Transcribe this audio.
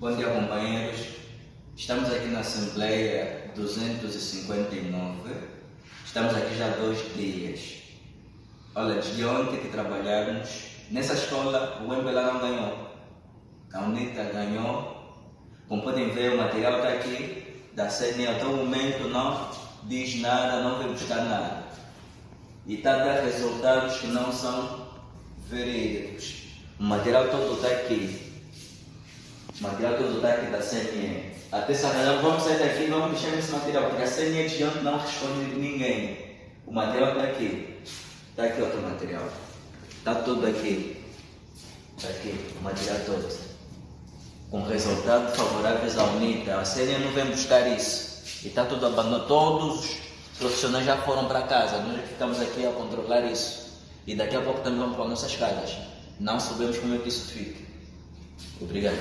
Bom dia, companheiros. Estamos aqui na Assembleia 259. Estamos aqui já há dois dias. Olha, desde ontem que trabalhamos, nessa escola o MPLA não ganhou. A UNITA ganhou. Como podem ver, o material está aqui. Da CNE até o momento não diz nada, não veio buscar nada. E está a dar resultados que não são verídicos. O material todo está aqui. Material todo está aqui da CNE. Até sacanagem, vamos sair daqui e vamos deixar esse material, porque a CNE de ontem não responde ninguém. O material está aqui. Está aqui outro material. Está tudo aqui. Está aqui, o material todo com resultados favoráveis à UNITA. A CNE não vem buscar isso. E está tudo abandonado. Todos os profissionais já foram para casa. Nós ficamos aqui a controlar isso. E daqui a pouco também vamos para nossas casas. Não sabemos como é que isso fica. Obrigado.